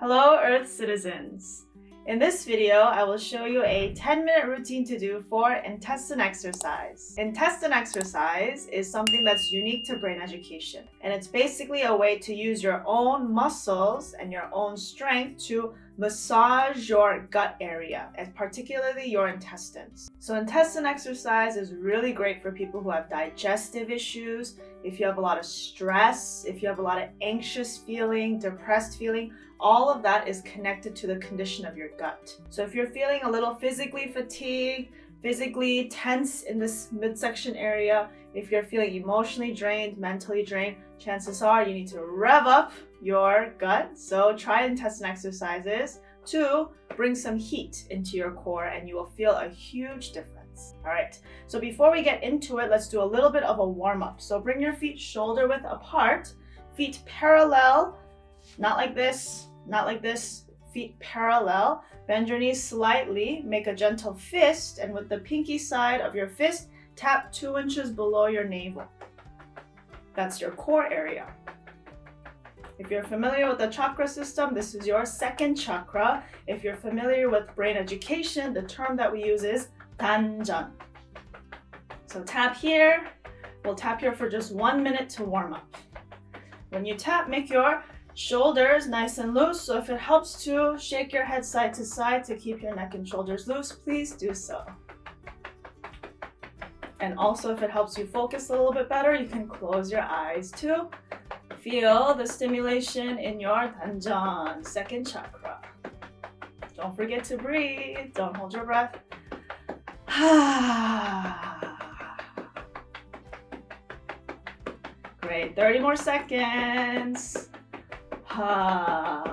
Hello Earth citizens! In this video, I will show you a 10-minute routine to do for intestine exercise. Intestine exercise is something that's unique to brain education, and it's basically a way to use your own muscles and your own strength to massage your gut area, and particularly your intestines. So intestine exercise is really great for people who have digestive issues, if you have a lot of stress, if you have a lot of anxious feeling, depressed feeling, all of that is connected to the condition of your gut. So if you're feeling a little physically fatigued, physically tense in this midsection area, if you're feeling emotionally drained, mentally drained, chances are you need to rev up your gut. So try intestine exercises to bring some heat into your core and you will feel a huge difference. All right, so before we get into it, let's do a little bit of a warm up. So bring your feet shoulder width apart, feet parallel, not like this, not like this, feet parallel. Bend your knees slightly, make a gentle fist, and with the pinky side of your fist, tap two inches below your navel. That's your core area. If you're familiar with the chakra system, this is your second chakra. If you're familiar with brain education, the term that we use is 단전. So tap here. We'll tap here for just one minute to warm up. When you tap, make your shoulders nice and loose. So if it helps to shake your head side to side to keep your neck and shoulders loose, please do so. And also if it helps you focus a little bit better, you can close your eyes too. Feel the stimulation in your Tanjan, second chakra. Don't forget to breathe. Don't hold your breath. Great, 30 more seconds. Try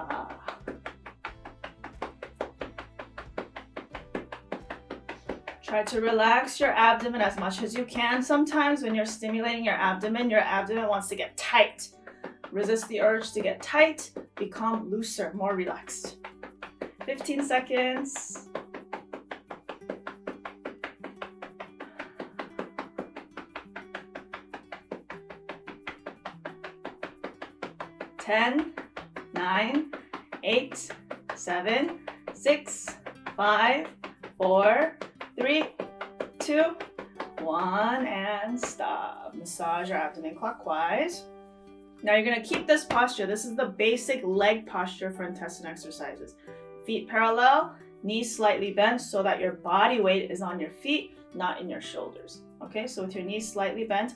to relax your abdomen as much as you can. Sometimes when you're stimulating your abdomen, your abdomen wants to get tight. Resist the urge to get tight. Become looser, more relaxed. 15 seconds. Ten, nine, eight, seven, six, five, four, three, two, one, and stop. Massage your abdomen clockwise. Now you're gonna keep this posture. This is the basic leg posture for intestine exercises. Feet parallel, knees slightly bent so that your body weight is on your feet, not in your shoulders. Okay, so with your knees slightly bent,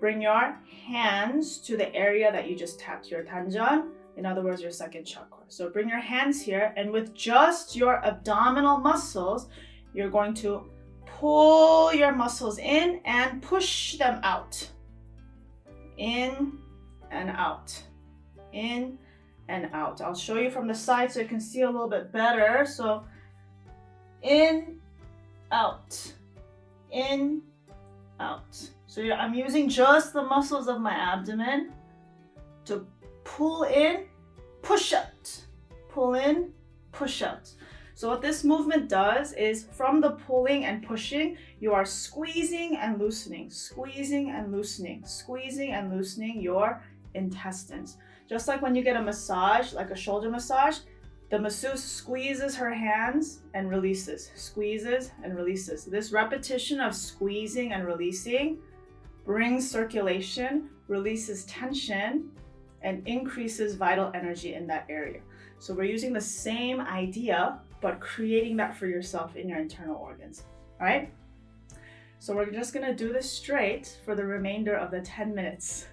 bring your hands to the area that you just tapped your tanjan, in other words, your second chakra. So bring your hands here and with just your abdominal muscles, you're going to pull your muscles in and push them out. In and out. In and out. I'll show you from the side so you can see a little bit better. So in, out, in, out. So I'm using just the muscles of my abdomen to pull in, push out, pull in, push out. So what this movement does is from the pulling and pushing, you are squeezing and loosening, squeezing and loosening, squeezing and loosening your intestines. Just like when you get a massage, like a shoulder massage, the masseuse squeezes her hands and releases, squeezes and releases. This repetition of squeezing and releasing brings circulation, releases tension, and increases vital energy in that area. So we're using the same idea, but creating that for yourself in your internal organs, all right? So we're just gonna do this straight for the remainder of the 10 minutes.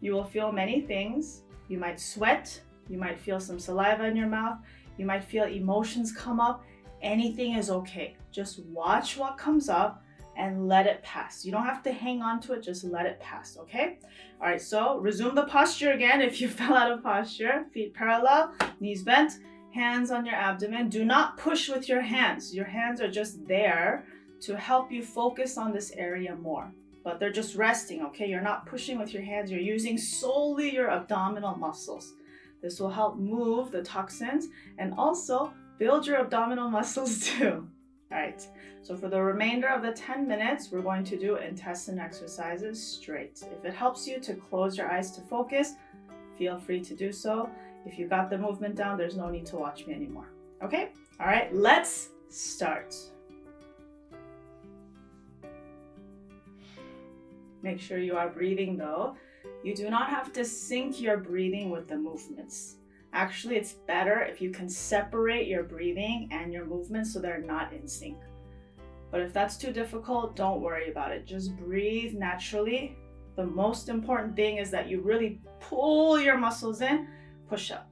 You will feel many things. You might sweat, you might feel some saliva in your mouth, you might feel emotions come up. Anything is okay. Just watch what comes up and let it pass. You don't have to hang on to it, just let it pass, okay? All right, so resume the posture again if you fell out of posture. Feet parallel, knees bent, hands on your abdomen. Do not push with your hands. Your hands are just there to help you focus on this area more but they're just resting, okay? You're not pushing with your hands, you're using solely your abdominal muscles. This will help move the toxins and also build your abdominal muscles too. All right, so for the remainder of the 10 minutes, we're going to do intestine exercises straight. If it helps you to close your eyes to focus, feel free to do so. If you got the movement down, there's no need to watch me anymore. Okay? All right, let's start. Make sure you are breathing though. You do not have to sync your breathing with the movements. Actually, it's better if you can separate your breathing and your movements so they're not in sync. But if that's too difficult, don't worry about it. Just breathe naturally. The most important thing is that you really pull your muscles in, push out.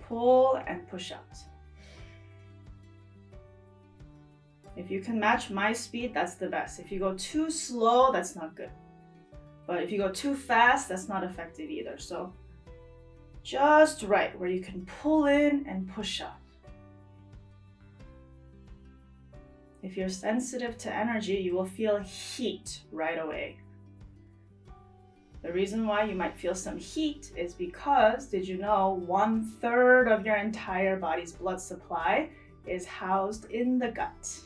Pull and push out. If you can match my speed, that's the best. If you go too slow, that's not good. But if you go too fast, that's not effective either. So just right where you can pull in and push up. If you're sensitive to energy, you will feel heat right away. The reason why you might feel some heat is because, did you know, one third of your entire body's blood supply is housed in the gut.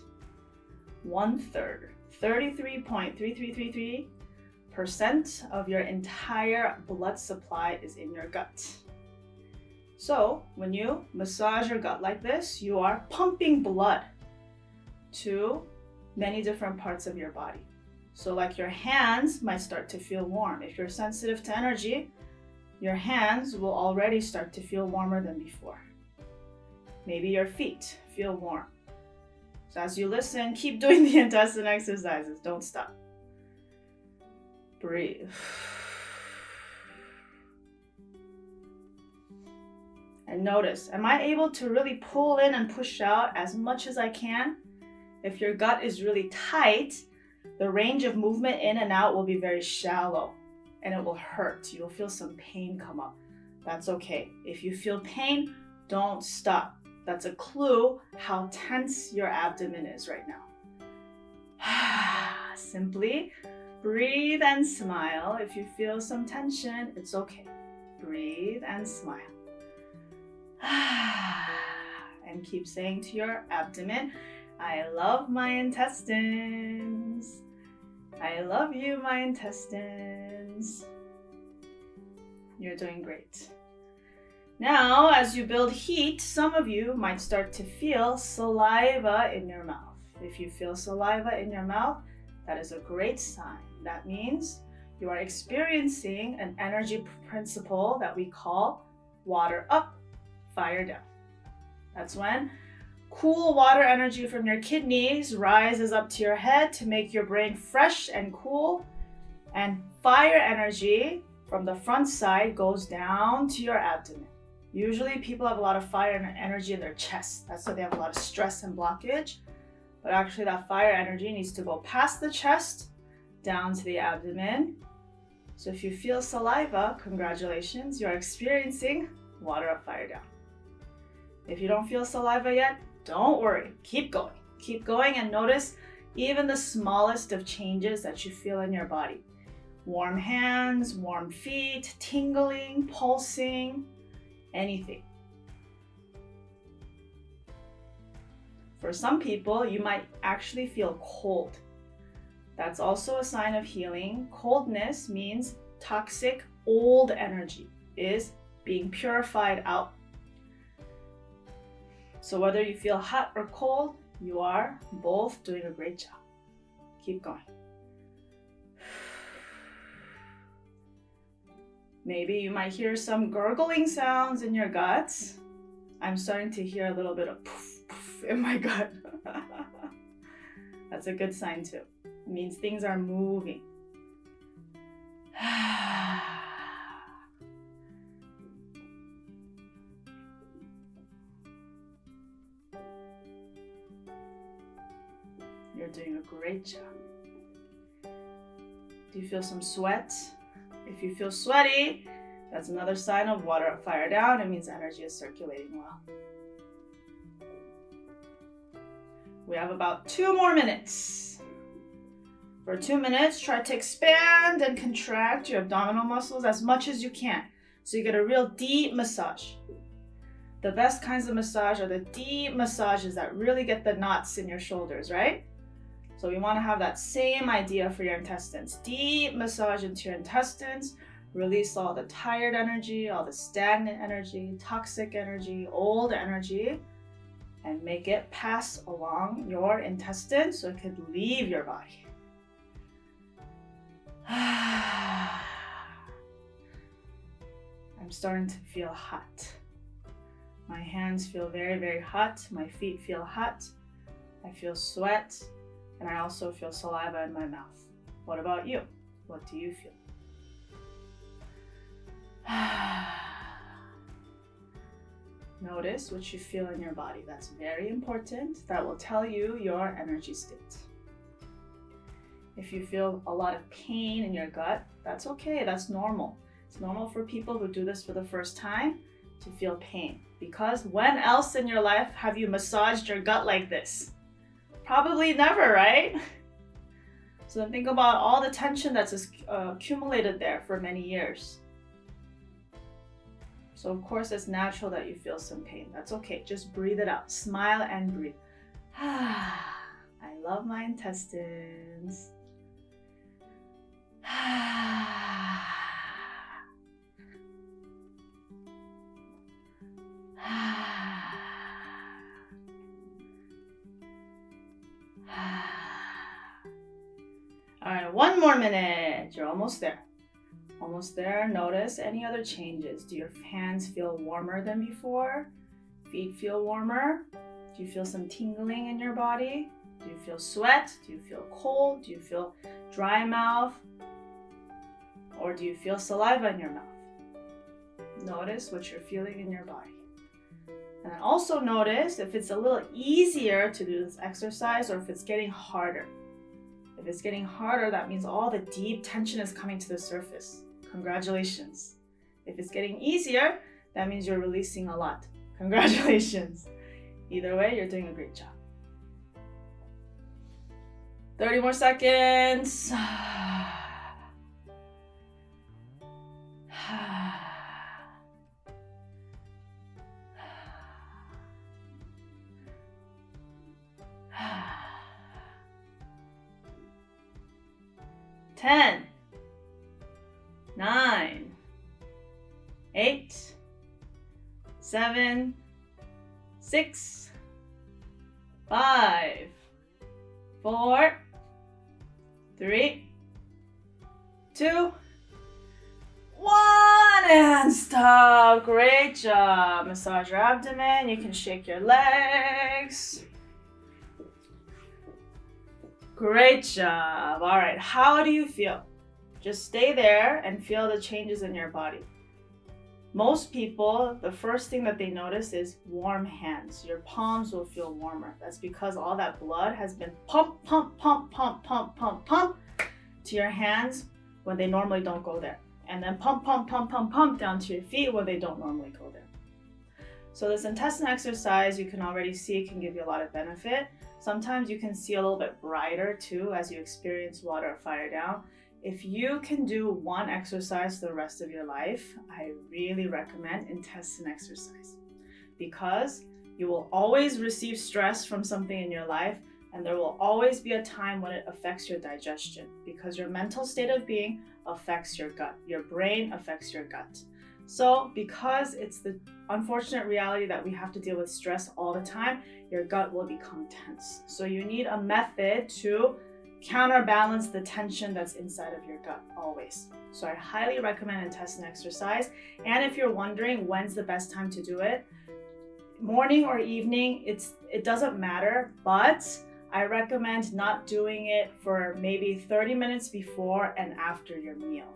One third, 33.3333% of your entire blood supply is in your gut. So, when you massage your gut like this, you are pumping blood to many different parts of your body. So, like your hands might start to feel warm. If you're sensitive to energy, your hands will already start to feel warmer than before. Maybe your feet feel warm. So, as you listen, keep doing the intestine exercises. Don't stop. Breathe. And notice, am I able to really pull in and push out as much as I can? If your gut is really tight, the range of movement in and out will be very shallow and it will hurt. You'll feel some pain come up. That's okay. If you feel pain, don't stop. That's a clue how tense your abdomen is right now. Simply breathe and smile. If you feel some tension, it's okay. Breathe and smile. and keep saying to your abdomen, I love my intestines. I love you, my intestines. You're doing great. Now, as you build heat, some of you might start to feel saliva in your mouth. If you feel saliva in your mouth, that is a great sign. That means you are experiencing an energy principle that we call water up, fire down. That's when Cool water energy from your kidneys rises up to your head to make your brain fresh and cool. And fire energy from the front side goes down to your abdomen. Usually, people have a lot of fire energy in their chest. That's why they have a lot of stress and blockage. But actually, that fire energy needs to go past the chest down to the abdomen. So, if you feel saliva, congratulations, you're experiencing water up, fire down. If you don't feel saliva yet, don't worry, keep going. Keep going and notice even the smallest of changes that you feel in your body. Warm hands, warm feet, tingling, pulsing, anything. For some people, you might actually feel cold. That's also a sign of healing. Coldness means toxic, old energy is being purified out so whether you feel hot or cold, you are both doing a great job. Keep going. Maybe you might hear some gurgling sounds in your guts. I'm starting to hear a little bit of poof, poof in my gut. That's a good sign too. It means things are moving. Do you feel some sweat? If you feel sweaty, that's another sign of water fire down. It means energy is circulating well. We have about two more minutes. For two minutes, try to expand and contract your abdominal muscles as much as you can. So you get a real deep massage. The best kinds of massage are the deep massages that really get the knots in your shoulders, right? So we want to have that same idea for your intestines. Deep massage into your intestines, Release all the tired energy, all the stagnant energy, toxic energy, old energy, and make it pass along your intestines so it could leave your body. I'm starting to feel hot. My hands feel very, very hot. My feet feel hot. I feel sweat. And I also feel saliva in my mouth. What about you? What do you feel? Notice what you feel in your body. That's very important. That will tell you your energy state. If you feel a lot of pain in your gut, that's okay. That's normal. It's normal for people who do this for the first time to feel pain. Because when else in your life have you massaged your gut like this? Probably never, right? So then think about all the tension that's uh, accumulated there for many years. So of course it's natural that you feel some pain. That's okay. Just breathe it out. Smile and breathe. I love my intestines. one more minute. You're almost there. Almost there. Notice any other changes. Do your hands feel warmer than before? Feet feel warmer? Do you feel some tingling in your body? Do you feel sweat? Do you feel cold? Do you feel dry mouth? Or do you feel saliva in your mouth? Notice what you're feeling in your body. And also notice if it's a little easier to do this exercise or if it's getting harder. If it's getting harder, that means all the deep tension is coming to the surface. Congratulations. If it's getting easier, that means you're releasing a lot. Congratulations. Either way, you're doing a great job. 30 more seconds. Ten. Nine, eight, seven, six, five, four, three, two, one, and stop. Great job. Massage your abdomen. You can shake your legs. Great job. All right, how do you feel? Just stay there and feel the changes in your body. Most people, the first thing that they notice is warm hands. Your palms will feel warmer. That's because all that blood has been pump, pump, pump, pump, pump, pump, pump to your hands when they normally don't go there. And then pump, pump, pump, pump, pump down to your feet when they don't normally go there. So this intestine exercise, you can already see can give you a lot of benefit. Sometimes you can see a little bit brighter too as you experience water or fire down. If you can do one exercise the rest of your life, I really recommend intestine exercise because you will always receive stress from something in your life and there will always be a time when it affects your digestion because your mental state of being affects your gut. Your brain affects your gut. So, because it's the unfortunate reality that we have to deal with stress all the time, your gut will become tense. So, you need a method to counterbalance the tension that's inside of your gut always. So I highly recommend intestine exercise. And if you're wondering when's the best time to do it, morning or evening, it's it doesn't matter, but I recommend not doing it for maybe 30 minutes before and after your meal.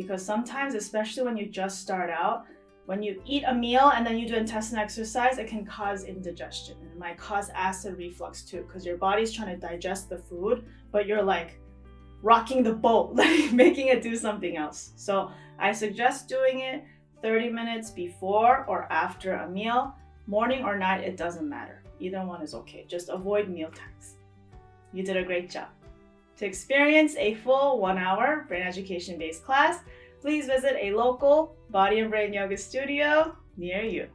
Because sometimes, especially when you just start out, when you eat a meal and then you do intestinal exercise, it can cause indigestion. It might cause acid reflux too, because your body's trying to digest the food, but you're like rocking the boat, like making it do something else. So I suggest doing it 30 minutes before or after a meal. Morning or night, it doesn't matter. Either one is okay. Just avoid meal times. You did a great job. To experience a full one hour brain education based class, please visit a local Body and Brain Yoga studio near you.